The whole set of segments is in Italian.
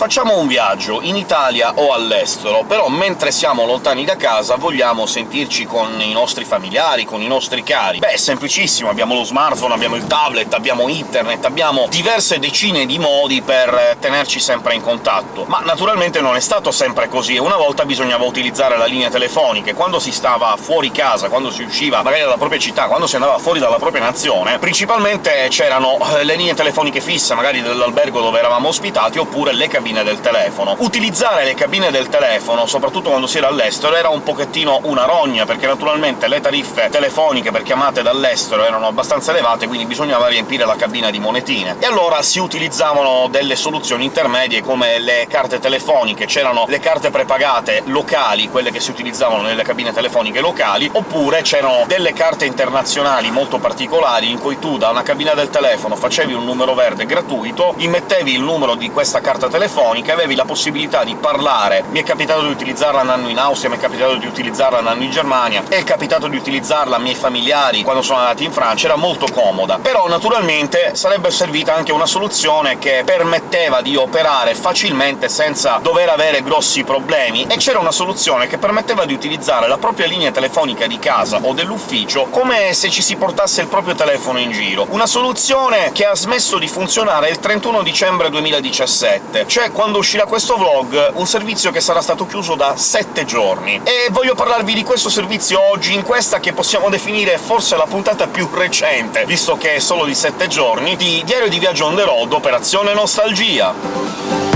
Facciamo un viaggio, in Italia o all'estero, però mentre siamo lontani da casa vogliamo sentirci con i nostri familiari, con i nostri cari. Beh, è semplicissimo, abbiamo lo smartphone, abbiamo il tablet, abbiamo internet, abbiamo diverse decine di modi per tenerci sempre in contatto. Ma naturalmente non è stato sempre così, una volta bisognava utilizzare la linea telefonica, quando si stava fuori casa, quando si usciva magari dalla propria città, quando si andava fuori dalla propria nazione, principalmente c'erano eh, le linee telefoniche fisse, magari dell'albergo dove eravamo ospitati, oppure le cabine del telefono. Utilizzare le cabine del telefono, soprattutto quando si era all'estero, era un pochettino una rogna, perché naturalmente le tariffe telefoniche per chiamate dall'estero erano abbastanza elevate, quindi bisognava riempire la cabina di monetine. E allora si utilizzavano delle soluzioni intermedie come le carte telefoniche, c'erano le carte prepagate locali, quelle che si utilizzavano nelle cabine telefoniche locali, oppure c'erano delle carte internazionali molto particolari in cui tu da una cabina del telefono facevi un numero verde gratuito, immettevi il numero di questa carta telefonica e avevi la possibilità di parlare. Mi è capitato di utilizzarla andando in Austria, mi è capitato di utilizzarla andando in Germania, è capitato di utilizzarla a miei familiari quando sono andati in Francia, era molto comoda. Però naturalmente sarebbe servita anche una soluzione che permetteva di operare facilmente senza dover avere grossi problemi, e c'era una soluzione che permetteva di utilizzare la propria linea telefonica di casa o dell'ufficio come se ci si portasse il proprio telefono in giro. Una soluzione che ha smesso di funzionare il 31 dicembre 2017, cioè quando uscirà questo vlog, un servizio che sarà stato chiuso da 7 giorni. E voglio parlarvi di questo servizio oggi, in questa che possiamo definire forse la puntata più recente, visto che è solo di 7 giorni, di Diario di Viaggio on the road, Operazione Nostalgia.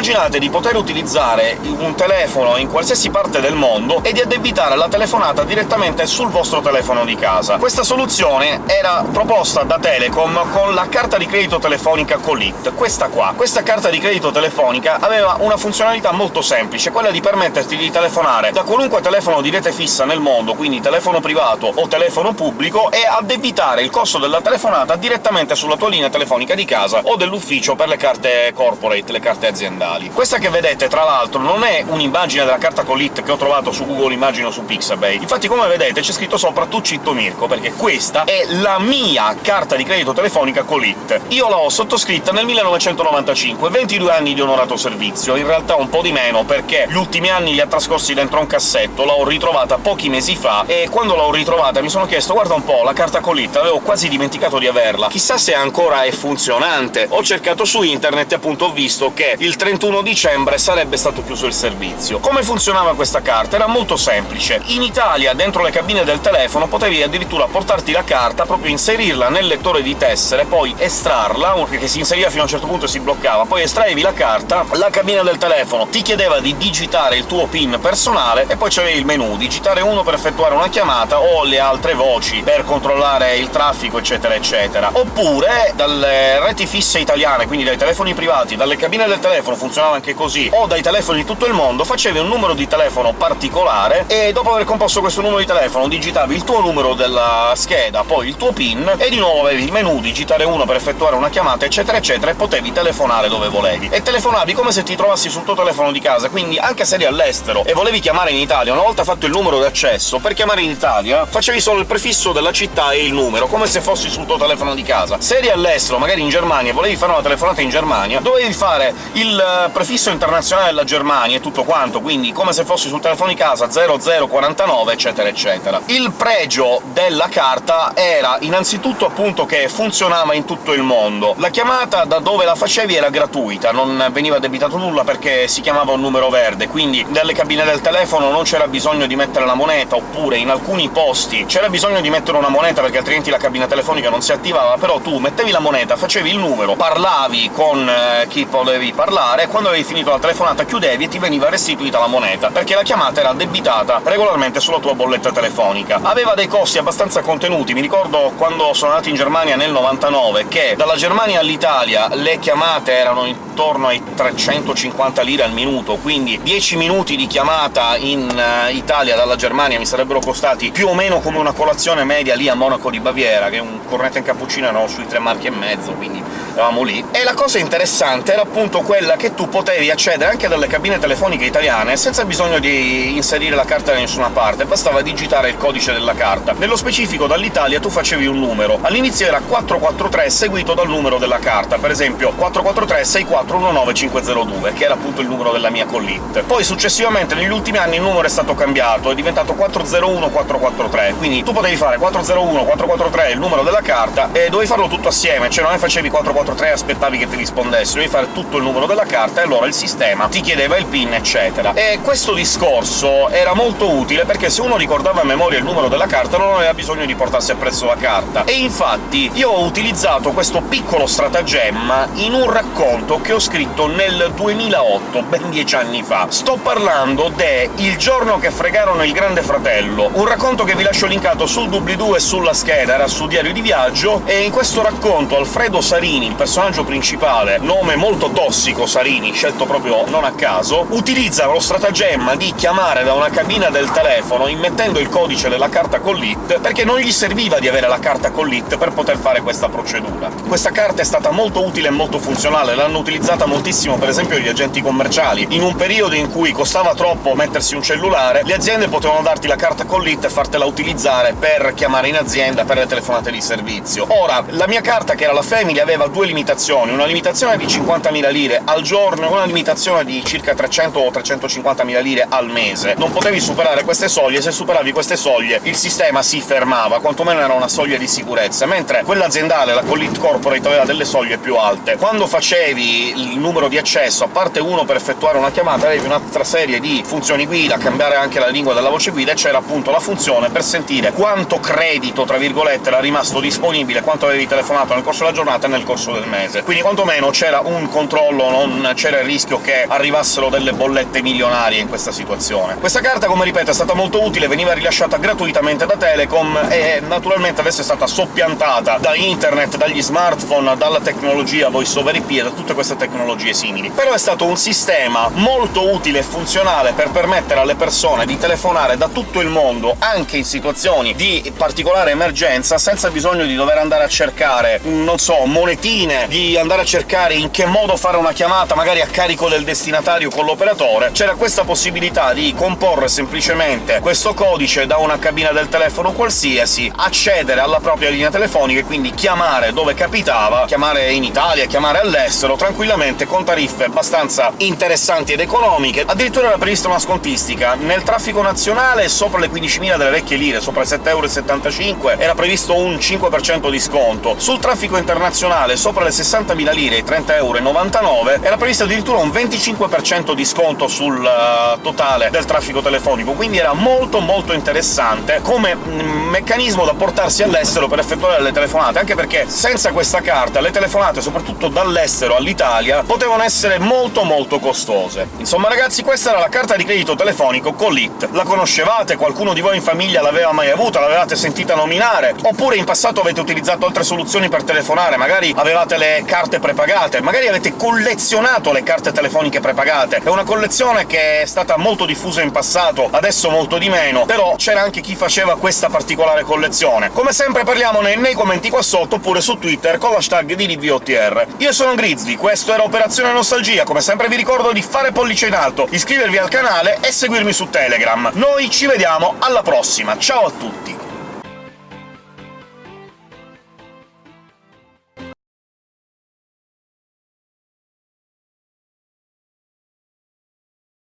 Immaginate di poter utilizzare un telefono in qualsiasi parte del mondo e di addebitare la telefonata direttamente sul vostro telefono di casa. Questa soluzione era proposta da Telecom con la carta di credito telefonica Colit, questa qua. Questa carta di credito telefonica aveva una funzionalità molto semplice, quella di permetterti di telefonare da qualunque telefono di rete fissa nel mondo, quindi telefono privato o telefono pubblico, e addebitare il costo della telefonata direttamente sulla tua linea telefonica di casa o dell'ufficio per le carte corporate, le carte aziendali digitali. Questa che vedete, tra l'altro, non è un'immagine della carta Colit che ho trovato su Google Immagine o su Pixabay. Infatti, come vedete, c'è scritto sopra «Tu citto Mirko», perché questa è la mia carta di credito telefonica Colit. Io l'ho sottoscritta nel 1995, 22 anni di onorato servizio, in realtà un po' di meno, perché gli ultimi anni li ha trascorsi dentro un cassetto, l'ho ritrovata pochi mesi fa, e quando l'ho ritrovata mi sono chiesto «Guarda un po', la carta Colit, avevo quasi dimenticato di averla, chissà se ancora è funzionante». Ho cercato su internet e appunto ho visto che il 31 31 dicembre sarebbe stato chiuso il servizio. Come funzionava questa carta? Era molto semplice. In Italia, dentro le cabine del telefono, potevi addirittura portarti la carta, proprio inserirla nel lettore di tessere, poi estrarla, che si inseriva fino a un certo punto e si bloccava, poi estraevi la carta, la cabina del telefono ti chiedeva di digitare il tuo PIN personale, e poi c'avevi il menu, digitare uno per effettuare una chiamata o le altre voci per controllare il traffico, eccetera eccetera. Oppure dalle reti fisse italiane, quindi dai telefoni privati, dalle cabine del telefono funzionava anche così, o dai telefoni di tutto il mondo, facevi un numero di telefono particolare, e dopo aver composto questo numero di telefono digitavi il tuo numero della scheda, poi il tuo PIN, e di nuovo avevi il menu, digitare uno per effettuare una chiamata, eccetera eccetera, e potevi telefonare dove volevi. E telefonavi come se ti trovassi sul tuo telefono di casa, quindi anche se eri all'estero e volevi chiamare in Italia, una volta fatto il numero d'accesso, per chiamare in Italia facevi solo il prefisso della città e il numero, come se fossi sul tuo telefono di casa. Se eri all'estero, magari in Germania, e volevi fare una telefonata in Germania, dovevi fare il prefisso internazionale della Germania e tutto quanto, quindi come se fossi sul telefono di casa 0049, eccetera eccetera. Il pregio della carta era innanzitutto appunto che funzionava in tutto il mondo. La chiamata da dove la facevi era gratuita, non veniva debitato nulla perché si chiamava un numero verde, quindi nelle cabine del telefono non c'era bisogno di mettere la moneta, oppure in alcuni posti c'era bisogno di mettere una moneta perché altrimenti la cabina telefonica non si attivava, però tu mettevi la moneta, facevi il numero, parlavi con eh, chi potevi parlare, quando avevi finito la telefonata chiudevi e ti veniva restituita la moneta, perché la chiamata era addebitata regolarmente sulla tua bolletta telefonica. Aveva dei costi abbastanza contenuti, mi ricordo quando sono andato in Germania nel 99 che dalla Germania all'Italia le chiamate erano intorno intorno ai 350 lire al minuto, quindi 10 minuti di chiamata in uh, Italia dalla Germania mi sarebbero costati più o meno come una colazione media lì a Monaco di Baviera, che un cornetto in cappuccino erano sui tre marchi e mezzo, quindi eravamo lì. E la cosa interessante era appunto quella che tu potevi accedere anche dalle cabine telefoniche italiane senza bisogno di inserire la carta da nessuna parte, bastava digitare il codice della carta. Nello specifico dall'Italia tu facevi un numero. All'inizio era 443 seguito dal numero della carta, per esempio 443 6419 502, che era appunto il numero della mia collit. Poi successivamente negli ultimi anni il numero è stato cambiato, è diventato 401 443, quindi tu potevi fare 401 443 il numero della carta e dovevi farlo tutto assieme, cioè non è facevi 443 e aspettavi che ti rispondesse, dovevi fare tutto il numero della carta e allora il sistema ti chiedeva il PIN, eccetera. E questo discorso era molto utile, perché se uno ricordava a memoria il numero della carta non aveva bisogno di portarsi appresso la carta. E infatti io ho utilizzato questo piccolo stratagemma in un racconto che ho scritto nel 2008, ben dieci anni fa. Sto parlando de Il giorno che fregarono il Grande Fratello, un racconto che vi lascio linkato sul doobly-doo e sulla scheda, era su Diario di Viaggio, e in questo racconto Alfredo Sarini, il personaggio principale, nome molto tossico Sarini, scelto proprio non a caso, utilizza lo stratagemma di chiamare da una cabina del telefono immettendo il codice della carta collit, perché non gli serviva di avere la carta collit per poter fare questa procedura. Questa carta è stata molto utile e molto funzionale, l'hanno utilizzata moltissimo per esempio gli agenti commerciali. In un periodo in cui costava troppo mettersi un cellulare, le aziende potevano darti la carta collit e fartela utilizzare per chiamare in azienda per le telefonate di servizio. Ora, la mia carta, che era la Family, aveva due limitazioni, una limitazione di 50.000 lire al giorno e una limitazione di circa 300 o 350.000 lire al mese. Non potevi superare queste soglie, se superavi queste soglie il sistema si fermava, quantomeno era una soglia di sicurezza, mentre quella aziendale, la Collit Corporate, aveva delle soglie più alte. Quando facevi il numero di accesso, a parte uno per effettuare una chiamata, avevi un'altra serie di funzioni guida, cambiare anche la lingua della voce guida, e c'era appunto la funzione per sentire quanto credito, tra virgolette, era rimasto disponibile, quanto avevi telefonato nel corso della giornata e nel corso del mese. Quindi quantomeno c'era un controllo, non c'era il rischio che arrivassero delle bollette milionarie in questa situazione. Questa carta, come ripeto, è stata molto utile, veniva rilasciata gratuitamente da Telecom e naturalmente adesso è stata soppiantata da internet, dagli smartphone, dalla tecnologia voice over IP e da tutte queste tecnologie simili. Però è stato un sistema molto utile e funzionale per permettere alle persone di telefonare da tutto il mondo, anche in situazioni di particolare emergenza, senza bisogno di dover andare a cercare, non so, monetine, di andare a cercare in che modo fare una chiamata, magari a carico del destinatario con l'operatore. C'era questa possibilità di comporre semplicemente questo codice da una cabina del telefono qualsiasi, accedere alla propria linea telefonica e quindi chiamare dove capitava, chiamare in Italia, chiamare all'estero, tranquillamente con tariffe abbastanza interessanti ed economiche. Addirittura era prevista una scontistica. Nel traffico nazionale sopra le 15.000 delle vecchie lire, sopra i 7,75 €, era previsto un 5% di sconto. Sul traffico internazionale sopra le 60.000 lire, i 30,99 €, era previsto addirittura un 25% di sconto sul uh, totale del traffico telefonico, quindi era molto molto interessante come mm, meccanismo da portarsi all'estero per effettuare le telefonate, anche perché senza questa carta le telefonate, soprattutto dall'estero all'Italia, potevano essere molto molto costose. Insomma ragazzi, questa era la carta di credito telefonico Collit. La conoscevate? Qualcuno di voi in famiglia l'aveva mai avuta? L'avevate sentita nominare? Oppure in passato avete utilizzato altre soluzioni per telefonare? Magari avevate le carte prepagate? Magari avete collezionato le carte telefoniche prepagate? È una collezione che è stata molto diffusa in passato, adesso molto di meno, però c'era anche chi faceva questa particolare collezione. Come sempre parliamone nei commenti qua sotto, oppure su Twitter con l'hashtag di DVOTR. Io sono Grizzly, questo era Operazione Nostalgia, come sempre vi ricordo di fare pollice in alto, iscrivervi al canale e seguirmi su Telegram. Noi ci vediamo alla prossima, ciao a tutti!